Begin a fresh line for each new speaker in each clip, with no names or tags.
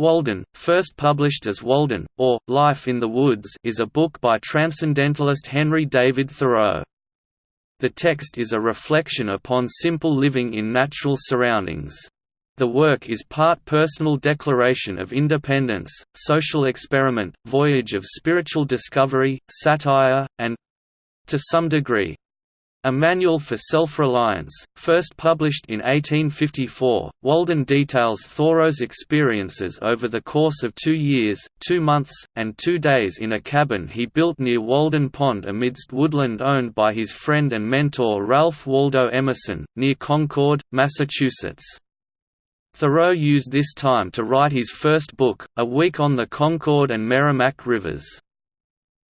Walden, first published as Walden, or, Life in the Woods is a book by transcendentalist Henry David Thoreau. The text is a reflection upon simple living in natural surroundings. The work is part personal declaration of independence, social experiment, voyage of spiritual discovery, satire, and—to some degree, a Manual for Self-Reliance, first published in 1854, Walden details Thoreau's experiences over the course of two years, two months, and two days in a cabin he built near Walden Pond amidst woodland owned by his friend and mentor Ralph Waldo Emerson, near Concord, Massachusetts. Thoreau used this time to write his first book, A Week on the Concord and Merrimack Rivers.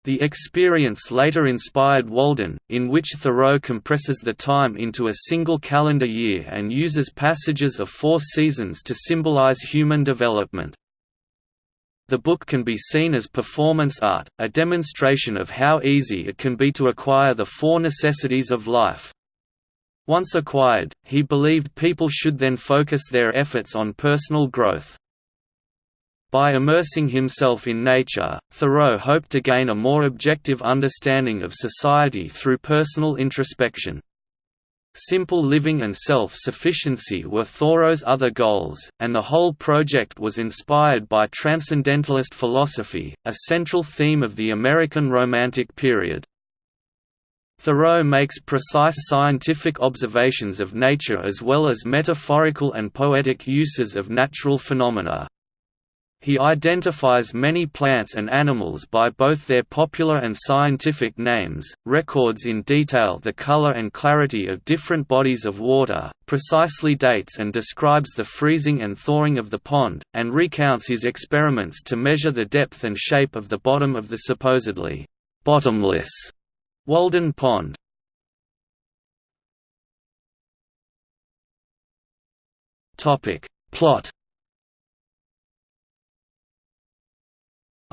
The experience later inspired Walden, in which Thoreau compresses the time into a single calendar year and uses passages of four seasons to symbolize human development. The book can be seen as performance art, a demonstration of how easy it can be to acquire the four necessities of life. Once acquired, he believed people should then focus their efforts on personal growth. By immersing himself in nature, Thoreau hoped to gain a more objective understanding of society through personal introspection. Simple living and self-sufficiency were Thoreau's other goals, and the whole project was inspired by transcendentalist philosophy, a central theme of the American Romantic period. Thoreau makes precise scientific observations of nature as well as metaphorical and poetic uses of natural phenomena. He identifies many plants and animals by both their popular and scientific names, records in detail the color and clarity of different bodies of water, precisely dates and describes the freezing and thawing of the pond, and recounts his experiments to measure the depth and shape of the bottom of the supposedly bottomless Walden Pond. Plot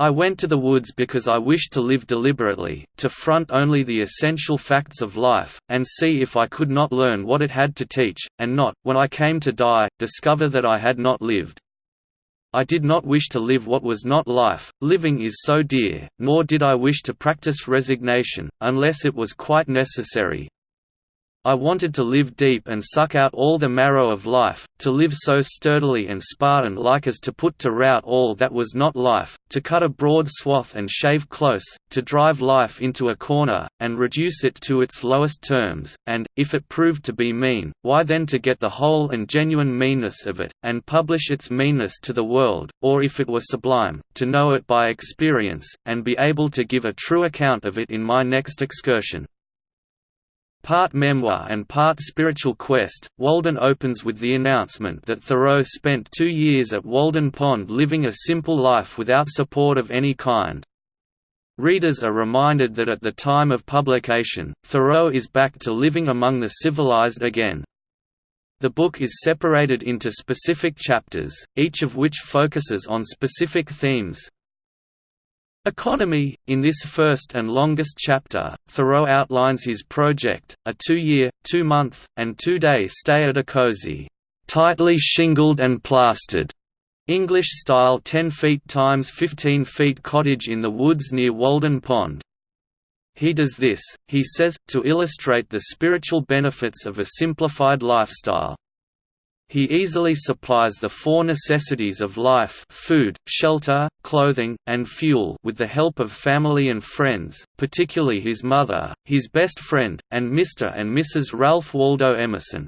I went to the woods because I wished to live deliberately, to front only the essential facts of life, and see if I could not learn what it had to teach, and not, when I came to die, discover that I had not lived. I did not wish to live what was not life, living is so dear, nor did I wish to practice resignation, unless it was quite necessary, I wanted to live deep and suck out all the marrow of life, to live so sturdily and Spartan-like as to put to rout all that was not life, to cut a broad swath and shave close, to drive life into a corner, and reduce it to its lowest terms, and, if it proved to be mean, why then to get the whole and genuine meanness of it, and publish its meanness to the world, or if it were sublime, to know it by experience, and be able to give a true account of it in my next excursion. Part memoir and part spiritual quest, Walden opens with the announcement that Thoreau spent two years at Walden Pond living a simple life without support of any kind. Readers are reminded that at the time of publication, Thoreau is back to living among the civilized again. The book is separated into specific chapters, each of which focuses on specific themes, Economy In this first and longest chapter, Thoreau outlines his project, a two-year, two-month, and two-day stay at a cozy, tightly shingled and plastered, English-style 10 feet times 15 feet cottage in the woods near Walden Pond. He does this, he says, to illustrate the spiritual benefits of a simplified lifestyle. He easily supplies the four necessities of life food, shelter, clothing, and fuel with the help of family and friends, particularly his mother, his best friend, and Mr. and Mrs. Ralph Waldo Emerson.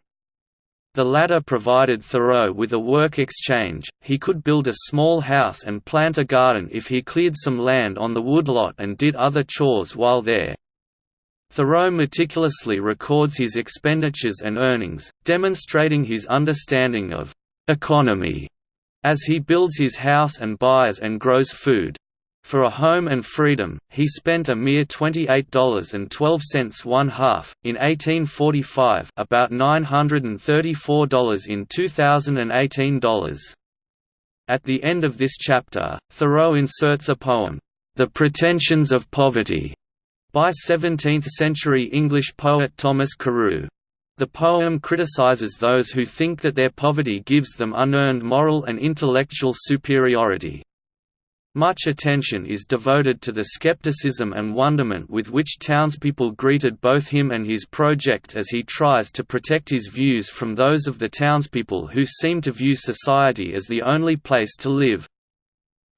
The latter provided Thoreau with a work exchange, he could build a small house and plant a garden if he cleared some land on the woodlot and did other chores while there. Thoreau meticulously records his expenditures and earnings, demonstrating his understanding of «economy» as he builds his house and buys and grows food. For a home and freedom, he spent a mere $28.12 one half, in 1845 about $934 in 2018 dollars. At the end of this chapter, Thoreau inserts a poem, The Pretensions of Poverty, by 17th-century English poet Thomas Carew. The poem criticizes those who think that their poverty gives them unearned moral and intellectual superiority. Much attention is devoted to the skepticism and wonderment with which townspeople greeted both him and his project as he tries to protect his views from those of the townspeople who seem to view society as the only place to live.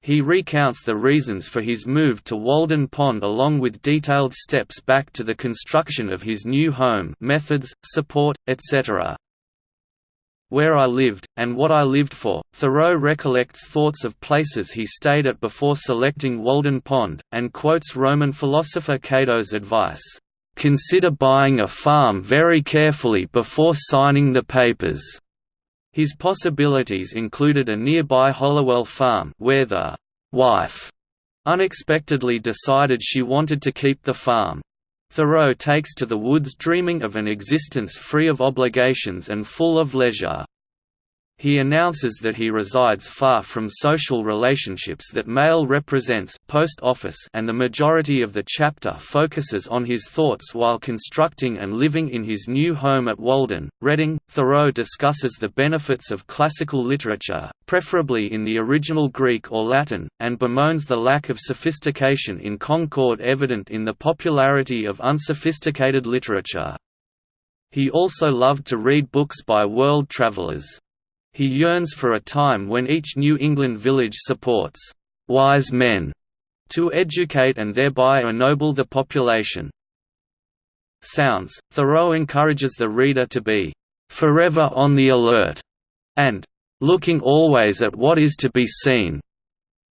He recounts the reasons for his move to Walden Pond along with detailed steps back to the construction of his new home methods, support, etc. Where I lived, and what I lived for, Thoreau recollects thoughts of places he stayed at before selecting Walden Pond, and quotes Roman philosopher Cato's advice, "...consider buying a farm very carefully before signing the papers." His possibilities included a nearby Hollowell farm where the wife unexpectedly decided she wanted to keep the farm. Thoreau takes to the woods dreaming of an existence free of obligations and full of leisure. He announces that he resides far from social relationships that Mail represents post office and the majority of the chapter focuses on his thoughts while constructing and living in his new home at Walden, Reading. Thoreau discusses the benefits of classical literature, preferably in the original Greek or Latin, and bemoans the lack of sophistication in Concord evident in the popularity of unsophisticated literature. He also loved to read books by world travelers. He yearns for a time when each New England village supports «wise men» to educate and thereby ennoble the population. Sounds – Thoreau encourages the reader to be «forever on the alert» and «looking always at what is to be seen».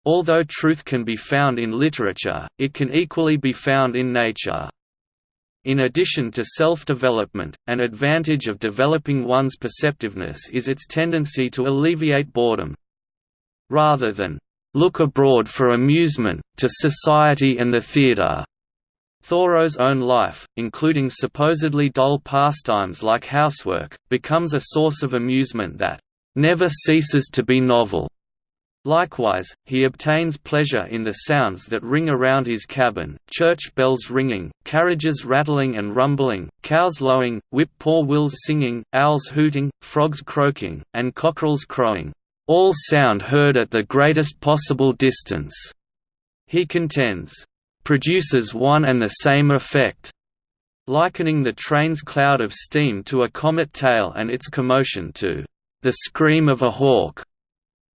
Although truth can be found in literature, it can equally be found in nature. In addition to self-development, an advantage of developing one's perceptiveness is its tendency to alleviate boredom. Rather than, "...look abroad for amusement, to society and the theatre." Thoreau's own life, including supposedly dull pastimes like housework, becomes a source of amusement that, "...never ceases to be novel." Likewise, he obtains pleasure in the sounds that ring around his cabin, church bells ringing, carriages rattling and rumbling, cows lowing, whip-poor-wills singing, owls hooting, frogs croaking, and cockerels crowing, "...all sound heard at the greatest possible distance," he contends, "...produces one and the same effect." likening the train's cloud of steam to a comet tail and its commotion to "...the scream of a hawk."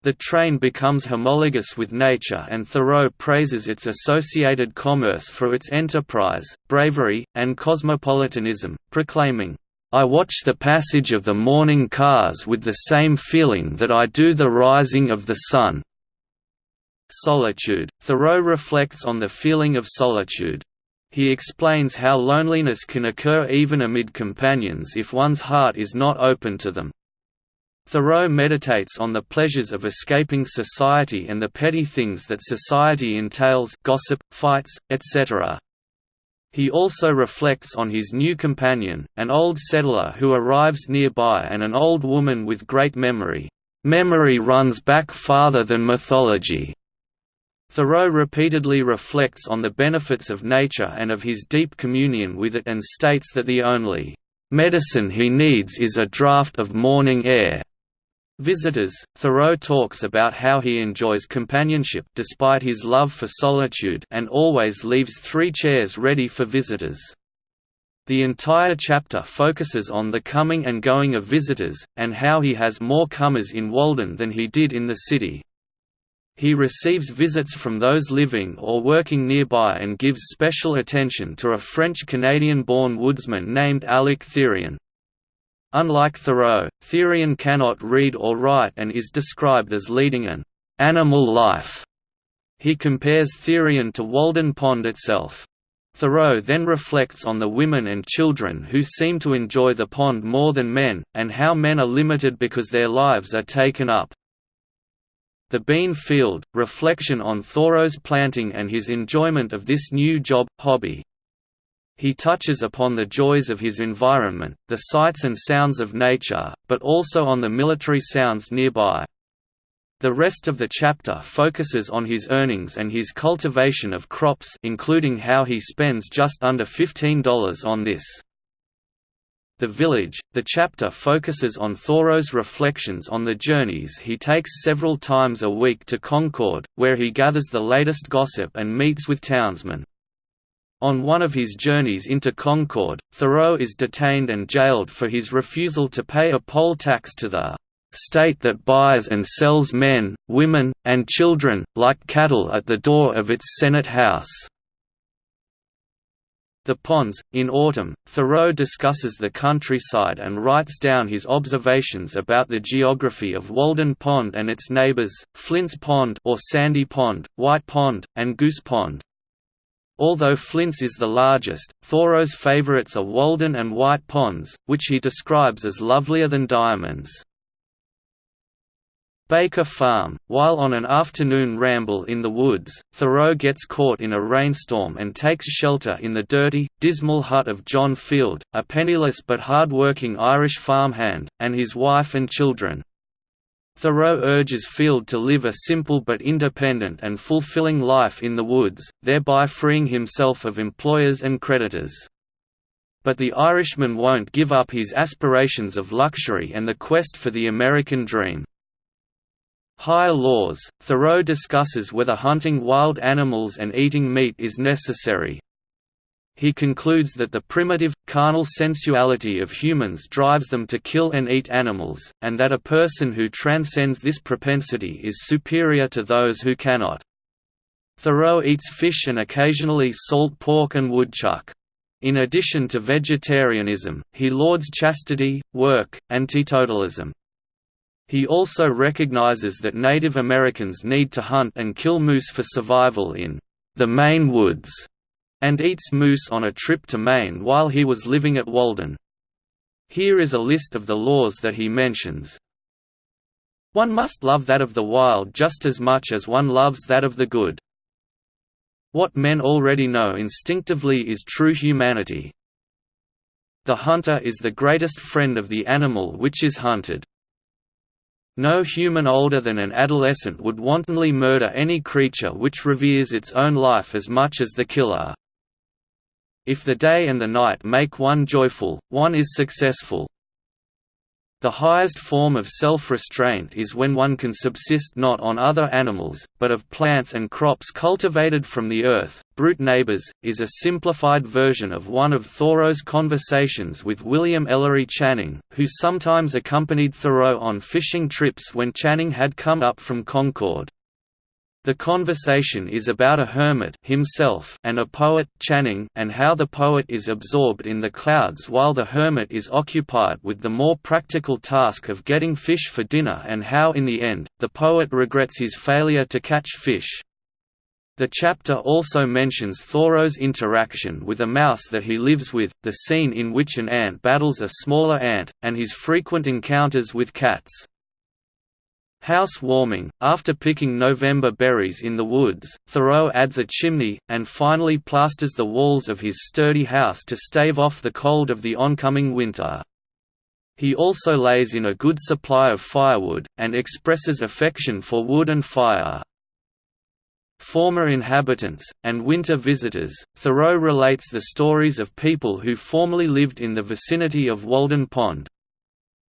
The train becomes homologous with nature and Thoreau praises its associated commerce for its enterprise, bravery, and cosmopolitanism, proclaiming, I watch the passage of the morning cars with the same feeling that I do the rising of the sun." Solitude – Thoreau reflects on the feeling of solitude. He explains how loneliness can occur even amid companions if one's heart is not open to them. Thoreau meditates on the pleasures of escaping society and the petty things that society entails gossip, fights, etc. He also reflects on his new companion, an old settler who arrives nearby and an old woman with great memory. Memory runs back farther than mythology. Thoreau repeatedly reflects on the benefits of nature and of his deep communion with it and states that the only medicine he needs is a draught of morning air. Visitors, Thoreau talks about how he enjoys companionship despite his love for solitude and always leaves three chairs ready for visitors. The entire chapter focuses on the coming and going of visitors, and how he has more comers in Walden than he did in the city. He receives visits from those living or working nearby and gives special attention to a French-Canadian-born woodsman named Alec Therrien. Unlike Thoreau, Therrien cannot read or write and is described as leading an animal life. He compares Therrien to Walden Pond itself. Thoreau then reflects on the women and children who seem to enjoy the pond more than men, and how men are limited because their lives are taken up. The Bean Field, reflection on Thoreau's planting and his enjoyment of this new job, hobby. He touches upon the joys of his environment, the sights and sounds of nature, but also on the military sounds nearby. The rest of the chapter focuses on his earnings and his cultivation of crops including how he spends just under $15 on this. The Village, the chapter focuses on Thoreau's reflections on the journeys he takes several times a week to Concord, where he gathers the latest gossip and meets with townsmen. On one of his journeys into Concord, Thoreau is detained and jailed for his refusal to pay a poll tax to the state that buys and sells men, women, and children, like cattle at the door of its Senate House. The Ponds. In autumn, Thoreau discusses the countryside and writes down his observations about the geography of Walden Pond and its neighbors, Flint's Pond or Sandy Pond, White Pond, and Goose Pond. Although Flint's is the largest, Thoreau's favorites are Walden and White Ponds, which he describes as lovelier than diamonds. Baker Farm. While on an afternoon ramble in the woods, Thoreau gets caught in a rainstorm and takes shelter in the dirty, dismal hut of John Field, a penniless but hard-working Irish farmhand, and his wife and children. Thoreau urges Field to live a simple but independent and fulfilling life in the woods, thereby freeing himself of employers and creditors. But the Irishman won't give up his aspirations of luxury and the quest for the American dream. Higher laws, Thoreau discusses whether hunting wild animals and eating meat is necessary. He concludes that the primitive, carnal sensuality of humans drives them to kill and eat animals, and that a person who transcends this propensity is superior to those who cannot. Thoreau eats fish and occasionally salt pork and woodchuck. In addition to vegetarianism, he lauds chastity, work, and teetotalism. He also recognizes that Native Americans need to hunt and kill moose for survival in the Maine woods, and eats moose on a trip to Maine while he was living at Walden. Here is a list of the laws that he mentions. One must love that of the wild just as much as one loves that of the good. What men already know instinctively is true humanity. The hunter is the greatest friend of the animal which is hunted. No human older than an adolescent would wantonly murder any creature which reveres its own life as much as the killer. If the day and the night make one joyful, one is successful. The highest form of self-restraint is when one can subsist not on other animals, but of plants and crops cultivated from the earth. Brute Neighbors, is a simplified version of one of Thoreau's conversations with William Ellery Channing, who sometimes accompanied Thoreau on fishing trips when Channing had come up from Concord. The conversation is about a hermit himself and a poet Channing and how the poet is absorbed in the clouds while the hermit is occupied with the more practical task of getting fish for dinner and how in the end, the poet regrets his failure to catch fish. The chapter also mentions Thoreau's interaction with a mouse that he lives with, the scene in which an ant battles a smaller ant, and his frequent encounters with cats. House warming After picking November berries in the woods, Thoreau adds a chimney, and finally plasters the walls of his sturdy house to stave off the cold of the oncoming winter. He also lays in a good supply of firewood, and expresses affection for wood and fire. Former inhabitants, and winter visitors, Thoreau relates the stories of people who formerly lived in the vicinity of Walden Pond,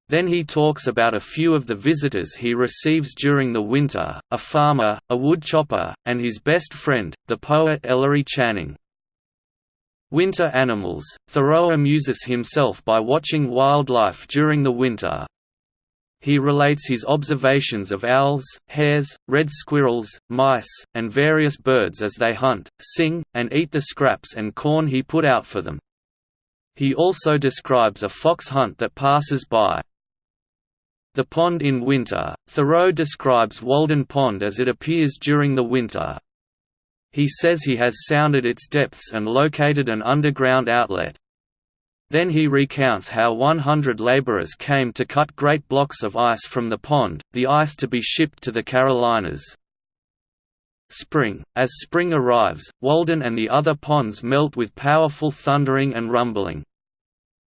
then he talks about a few of the visitors he receives during the winter, a farmer, a woodchopper, and his best friend, the poet Ellery Channing. Winter animals – Thoreau amuses himself by watching wildlife during the winter. He relates his observations of owls, hares, red squirrels, mice, and various birds as they hunt, sing, and eat the scraps and corn he put out for them. He also describes a fox hunt that passes by. The pond in winter, Thoreau describes Walden Pond as it appears during the winter. He says he has sounded its depths and located an underground outlet. Then he recounts how 100 laborers came to cut great blocks of ice from the pond, the ice to be shipped to the Carolinas. Spring – As spring arrives, Walden and the other ponds melt with powerful thundering and rumbling.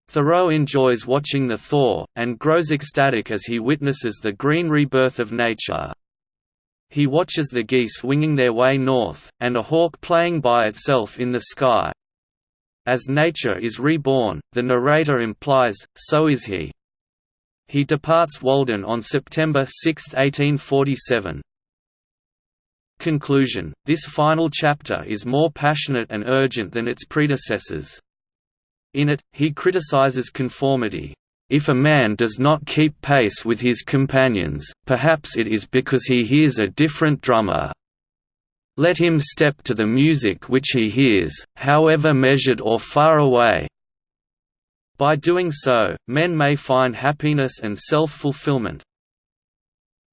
Thoreau enjoys watching the thaw, and grows ecstatic as he witnesses the green rebirth of nature. He watches the geese winging their way north, and a hawk playing by itself in the sky. as nature is reborn, the narrator implies, so is he. He departs Walden on September 6, 1847. Conclusion This final chapter is more passionate and urgent than its predecessors. In it, he criticizes conformity. If a man does not keep pace with his companions, perhaps it is because he hears a different drummer. Let him step to the music which he hears, however measured or far away. By doing so, men may find happiness and self-fulfillment.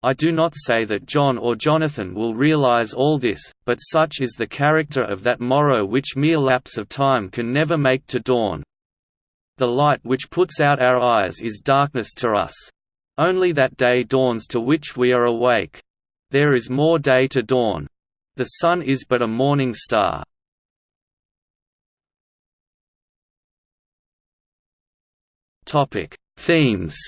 I do not say that John or Jonathan will realize all this, but such is the character of that morrow which mere lapse of time can never make to dawn. The light which puts out our eyes is darkness to us. Only that day dawns to which we are awake. There is more day to dawn. The sun is but a morning star. Topic: Themes.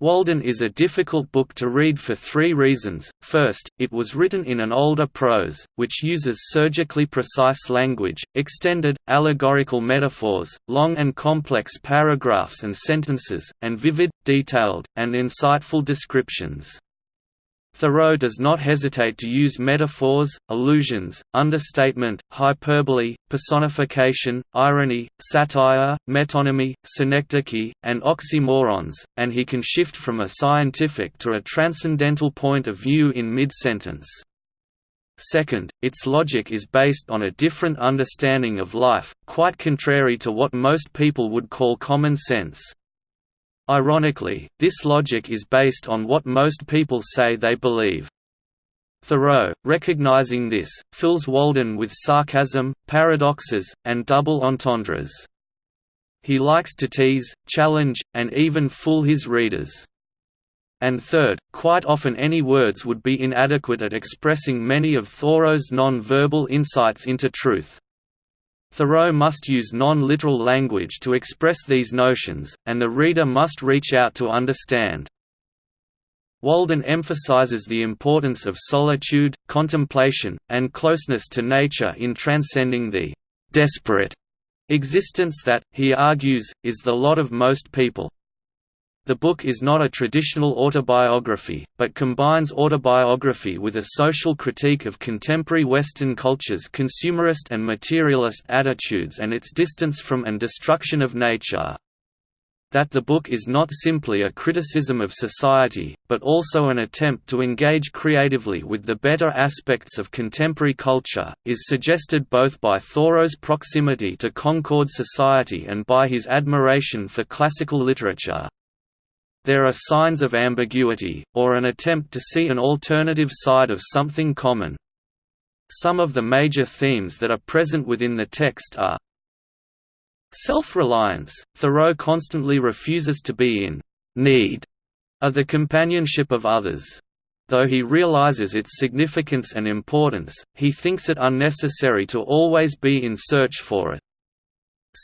Walden is a difficult book to read for three reasons. First, it was written in an older prose, which uses surgically precise language, extended, allegorical metaphors, long and complex paragraphs and sentences, and vivid, detailed, and insightful descriptions. Thoreau does not hesitate to use metaphors, allusions, understatement, hyperbole, personification, irony, satire, metonymy, synecdoche, and oxymorons, and he can shift from a scientific to a transcendental point of view in mid-sentence. Second, its logic is based on a different understanding of life, quite contrary to what most people would call common sense. Ironically, this logic is based on what most people say they believe. Thoreau, recognizing this, fills Walden with sarcasm, paradoxes, and double entendres. He likes to tease, challenge, and even fool his readers. And third, quite often any words would be inadequate at expressing many of Thoreau's non-verbal insights into truth. Thoreau must use non-literal language to express these notions, and the reader must reach out to understand. Walden emphasizes the importance of solitude, contemplation, and closeness to nature in transcending the «desperate» existence that, he argues, is the lot of most people. The book is not a traditional autobiography, but combines autobiography with a social critique of contemporary Western culture's consumerist and materialist attitudes and its distance from and destruction of nature. That the book is not simply a criticism of society, but also an attempt to engage creatively with the better aspects of contemporary culture, is suggested both by Thoreau's proximity to Concord society and by his admiration for classical literature. There are signs of ambiguity, or an attempt to see an alternative side of something common. Some of the major themes that are present within the text are Self-reliance – Thoreau constantly refuses to be in «need» of the companionship of others. Though he realizes its significance and importance, he thinks it unnecessary to always be in search for it.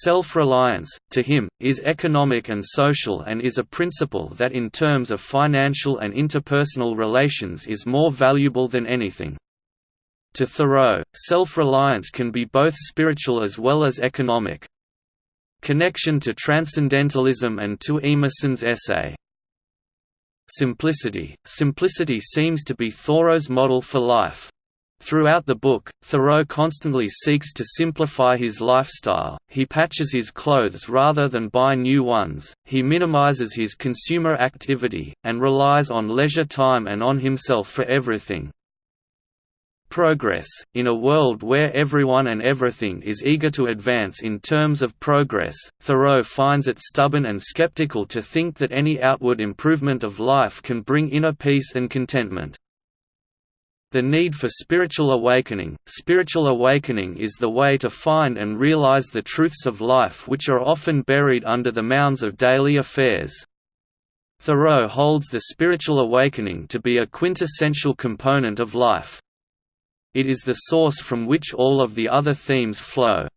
Self-reliance, to him, is economic and social and is a principle that in terms of financial and interpersonal relations is more valuable than anything. To Thoreau, self-reliance can be both spiritual as well as economic. Connection to Transcendentalism and to Emerson's essay. Simplicity Simplicity seems to be Thoreau's model for life. Throughout the book, Thoreau constantly seeks to simplify his lifestyle, he patches his clothes rather than buy new ones, he minimizes his consumer activity, and relies on leisure time and on himself for everything. Progress – In a world where everyone and everything is eager to advance in terms of progress, Thoreau finds it stubborn and skeptical to think that any outward improvement of life can bring inner peace and contentment. The need for spiritual awakening Spiritual awakening is the way to find and realize the truths of life which are often buried under the mounds of daily affairs. Thoreau holds the spiritual awakening to be a quintessential component of life. It is the source from which all of the other themes flow.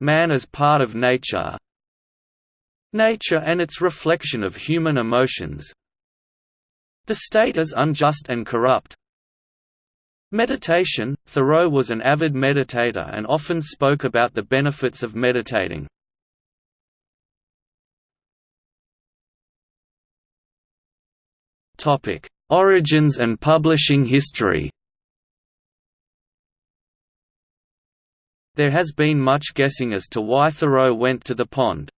Man as part of nature Nature and its reflection of human emotions The state as unjust and corrupt Meditation Thoreau was an avid meditator and often spoke about the benefits of meditating. Topic: Origins and publishing history There has been much guessing as to why Thoreau went to the pond.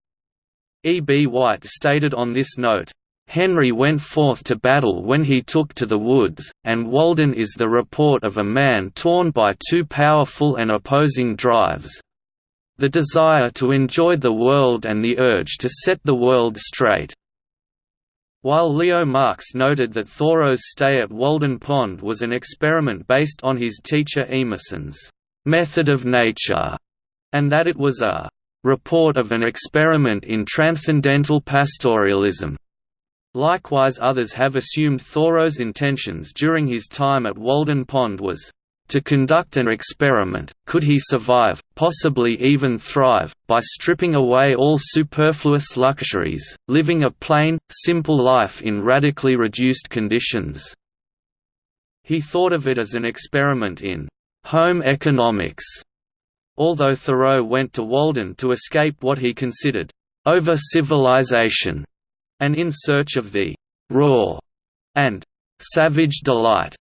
E. B. White stated on this note, Henry went forth to battle when he took to the woods, and Walden is the report of a man torn by two powerful and opposing drives the desire to enjoy the world and the urge to set the world straight. While Leo Marx noted that Thoreau's stay at Walden Pond was an experiment based on his teacher Emerson's method of nature, and that it was a report of an experiment in transcendental pastoralism. Likewise others have assumed Thoreau's intentions during his time at Walden Pond was to conduct an experiment, could he survive, possibly even thrive, by stripping away all superfluous luxuries, living a plain, simple life in radically reduced conditions. He thought of it as an experiment in home economics. Although Thoreau went to Walden to escape what he considered over-civilization, and in search of the raw and savage delight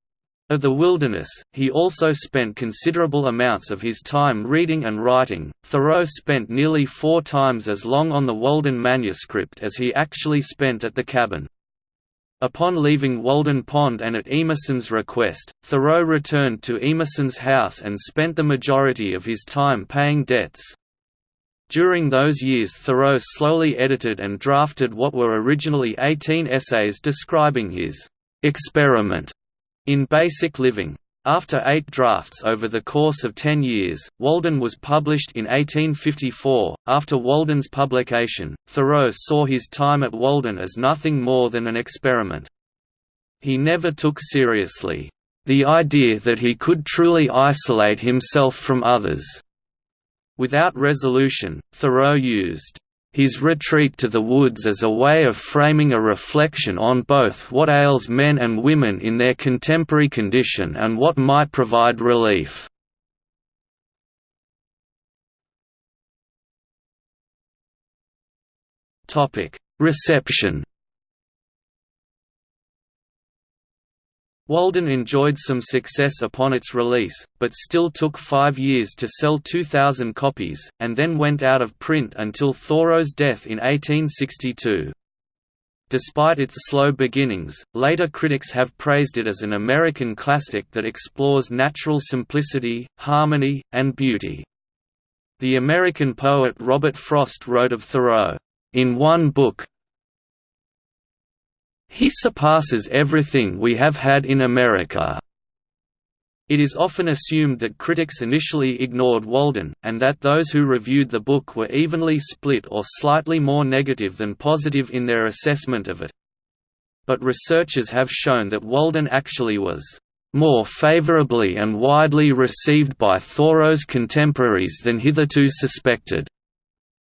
of the wilderness, he also spent considerable amounts of his time reading and writing. Thoreau spent nearly four times as long on the Walden manuscript as he actually spent at the cabin. Upon leaving Walden Pond and at Emerson's request, Thoreau returned to Emerson's house and spent the majority of his time paying debts. During those years Thoreau slowly edited and drafted what were originally 18 essays describing his «experiment» in basic living. After eight drafts over the course of ten years, Walden was published in 1854. After Walden's publication, Thoreau saw his time at Walden as nothing more than an experiment. He never took seriously the idea that he could truly isolate himself from others. Without resolution, Thoreau used his retreat to the woods as a way of framing a reflection on both what ails men and women in their contemporary condition and what might provide relief. Reception Walden enjoyed some success upon its release, but still took five years to sell 2,000 copies, and then went out of print until Thoreau's death in 1862. Despite its slow beginnings, later critics have praised it as an American classic that explores natural simplicity, harmony, and beauty. The American poet Robert Frost wrote of Thoreau, "...in one book, he surpasses everything we have had in America. It is often assumed that critics initially ignored Walden, and that those who reviewed the book were evenly split or slightly more negative than positive in their assessment of it. But researchers have shown that Walden actually was more favorably and widely received by Thoreau's contemporaries than hitherto suspected.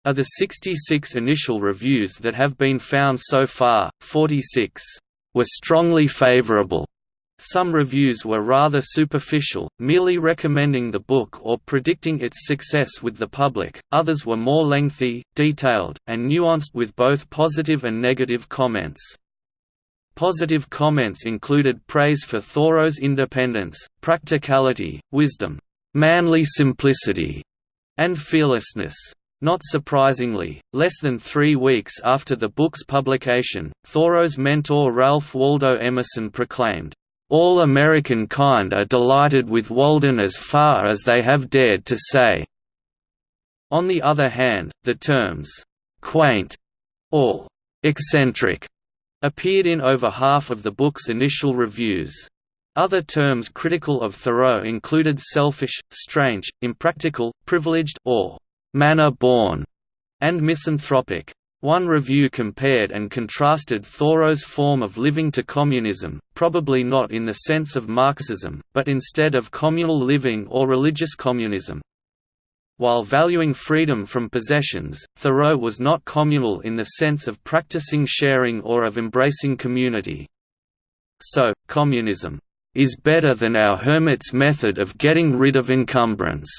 Of the 66 initial reviews that have been found so far, 46 were strongly favorable. Some reviews were rather superficial, merely recommending the book or predicting its success with the public, others were more lengthy, detailed, and nuanced with both positive and negative comments. Positive comments included praise for Thoreau's independence, practicality, wisdom, manly simplicity, and fearlessness. Not surprisingly, less than three weeks after the book's publication, Thoreau's mentor Ralph Waldo Emerson proclaimed, "...all American kind are delighted with Walden as far as they have dared to say." On the other hand, the terms, "...quaint," or "...eccentric," appeared in over half of the book's initial reviews. Other terms critical of Thoreau included selfish, strange, impractical, privileged or manor-born, and misanthropic. One review compared and contrasted Thoreau's form of living to communism, probably not in the sense of Marxism, but instead of communal living or religious communism. While valuing freedom from possessions, Thoreau was not communal in the sense of practicing sharing or of embracing community. So, communism is better than our hermit's method of getting rid of encumbrance."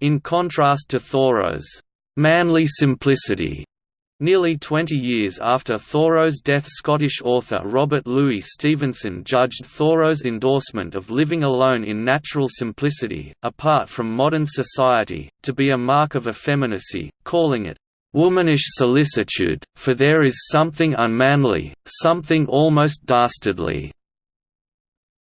In contrast to Thoreau's manly simplicity, Nearly 20 years after Thoreau's death Scottish author Robert Louis Stevenson judged Thoreau's endorsement of living alone in natural simplicity, apart from modern society, to be a mark of effeminacy, calling it, "...womanish solicitude, for there is something unmanly, something almost dastardly."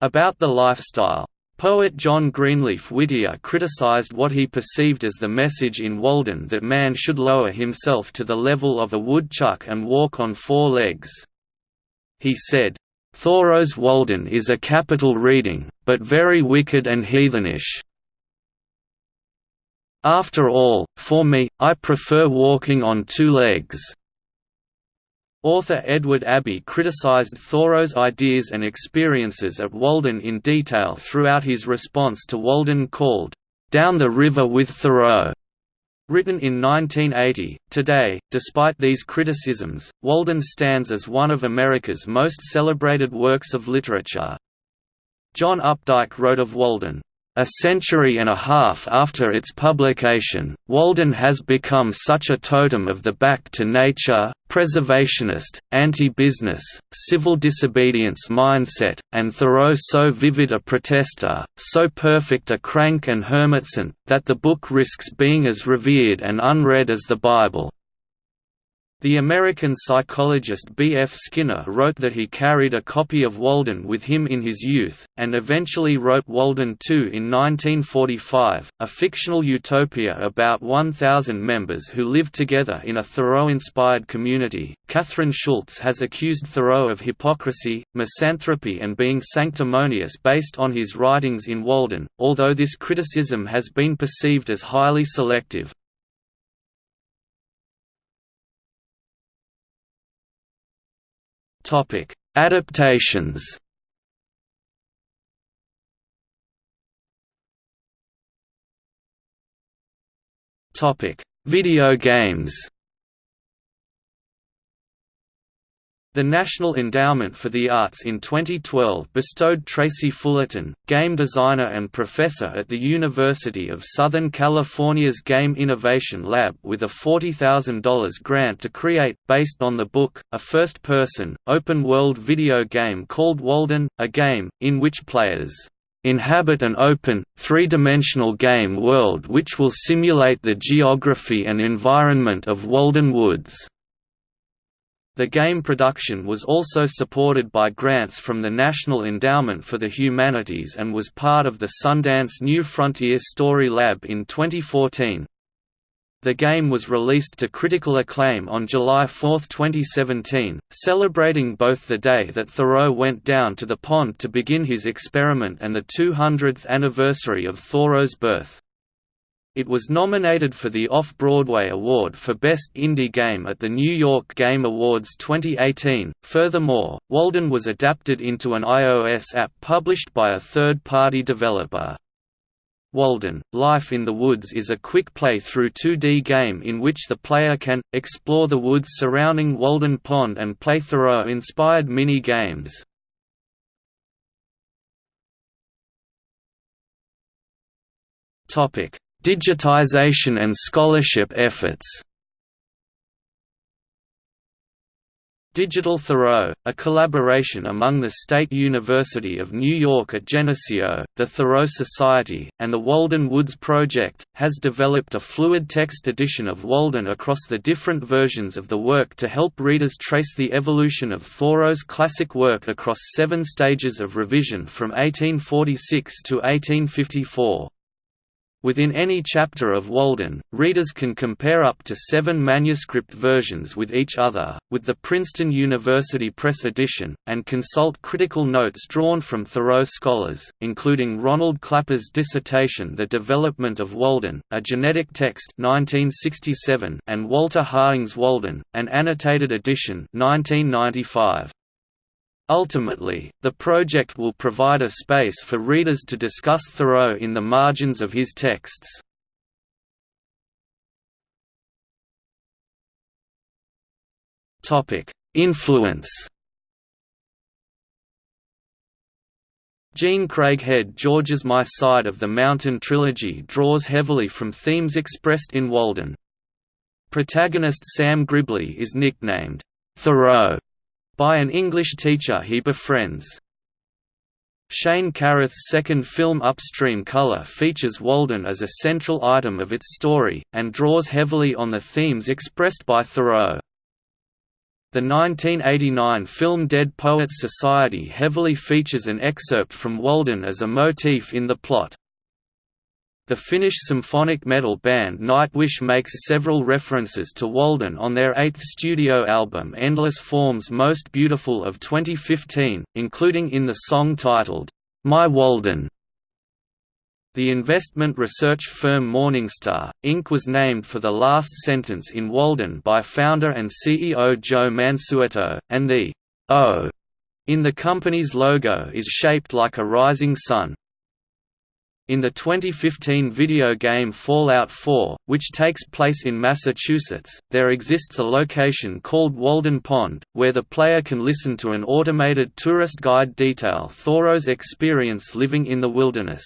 About the lifestyle Poet John Greenleaf Whittier criticized what he perceived as the message in Walden that man should lower himself to the level of a woodchuck and walk on four legs. He said, "Thoreau's Walden is a capital reading, but very wicked and heathenish. After all, for me, I prefer walking on two legs." Author Edward Abbey criticized Thoreau's ideas and experiences at Walden in detail throughout his response to Walden called, "'Down the River with Thoreau' Written in 1980, today, despite these criticisms, Walden stands as one of America's most celebrated works of literature. John Updike wrote of Walden, a century and a half after its publication, Walden has become such a totem of the back to nature, preservationist, anti-business, civil disobedience mindset, and Thoreau so vivid a protester, so perfect a crank and hermitson, that the book risks being as revered and unread as the Bible. The American psychologist B. F. Skinner wrote that he carried a copy of Walden with him in his youth, and eventually wrote Walden II in 1945, a fictional utopia about 1,000 members who lived together in a Thoreau-inspired community. Kathryn Schulz has accused Thoreau of hypocrisy, misanthropy and being sanctimonious based on his writings in Walden, although this criticism has been perceived as highly selective. Topic: Adaptations. Topic: Video games. The National Endowment for the Arts in 2012 bestowed Tracy Fullerton, game designer and professor at the University of Southern California's Game Innovation Lab with a $40,000 grant to create, based on the book, a first-person, open-world video game called Walden, a game, in which players inhabit an open, three-dimensional game world which will simulate the geography and environment of Walden Woods. The game production was also supported by grants from the National Endowment for the Humanities and was part of the Sundance New Frontier Story Lab in 2014. The game was released to critical acclaim on July 4, 2017, celebrating both the day that Thoreau went down to the pond to begin his experiment and the 200th anniversary of Thoreau's birth. It was nominated for the Off-Broadway Award for Best Indie Game at the New York Game Awards 2018. Furthermore, Walden was adapted into an iOS app published by a third-party developer. Walden, Life in the Woods is a quick play-through 2D game in which the player can, explore the woods surrounding Walden Pond and play Thoreau-inspired mini-games. Topic Digitization and scholarship efforts Digital Thoreau, a collaboration among the State University of New York at Geneseo, the Thoreau Society, and the Walden Woods Project, has developed a fluid text edition of Walden across the different versions of the work to help readers trace the evolution of Thoreau's classic work across seven stages of revision from 1846 to 1854. Within any chapter of Walden, readers can compare up to seven manuscript versions with each other, with the Princeton University Press edition, and consult critical notes drawn from Thoreau scholars, including Ronald Clapper's dissertation The Development of Walden, a genetic text 1967, and Walter Harding's Walden, an annotated edition 1995. Ultimately, the project will provide a space for readers to discuss Thoreau in the margins of his texts. Influence Jean Craighead George's My Side of the Mountain trilogy draws heavily from themes expressed in Walden. Protagonist Sam Gribley is nicknamed Thoreau by an English teacher he befriends. Shane Carruth's second film Upstream Color features Walden as a central item of its story, and draws heavily on the themes expressed by Thoreau. The 1989 film Dead Poets Society heavily features an excerpt from Walden as a motif in the plot. The Finnish symphonic metal band Nightwish makes several references to Walden on their eighth studio album Endless Forms Most Beautiful of 2015, including in the song titled, My Walden. The investment research firm Morningstar, Inc. was named for the last sentence in Walden by founder and CEO Joe Mansueto, and the O in the company's logo is shaped like a rising sun. In the 2015 video game Fallout 4, which takes place in Massachusetts, there exists a location called Walden Pond, where the player can listen to an automated tourist guide detail Thoreau's experience living in the wilderness.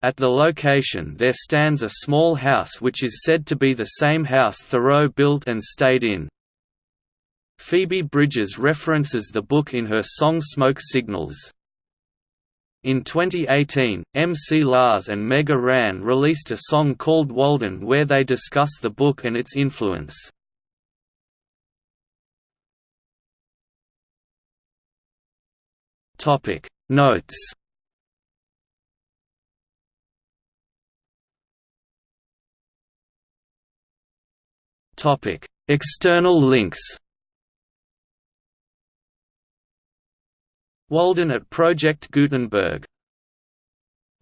At the location there stands a small house which is said to be the same house Thoreau built and stayed in. Phoebe Bridgers references the book in her song Smoke Signals. In 2018, MC Lars and Mega Ran released a song called Walden where they discuss the book and its influence. Notes External links Walden at Project Gutenberg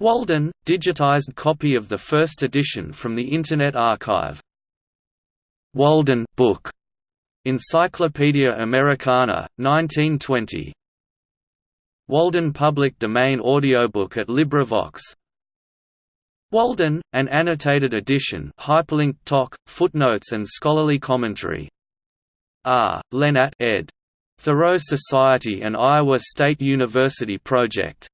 Walden, digitized copy of the first edition from the Internet Archive. Walden book, Encyclopaedia Americana, 1920. Walden public domain audiobook at LibriVox. Walden, an annotated edition hyperlinked talk, footnotes and scholarly commentary. R. Lenat ed. Thoreau Society and Iowa State University Project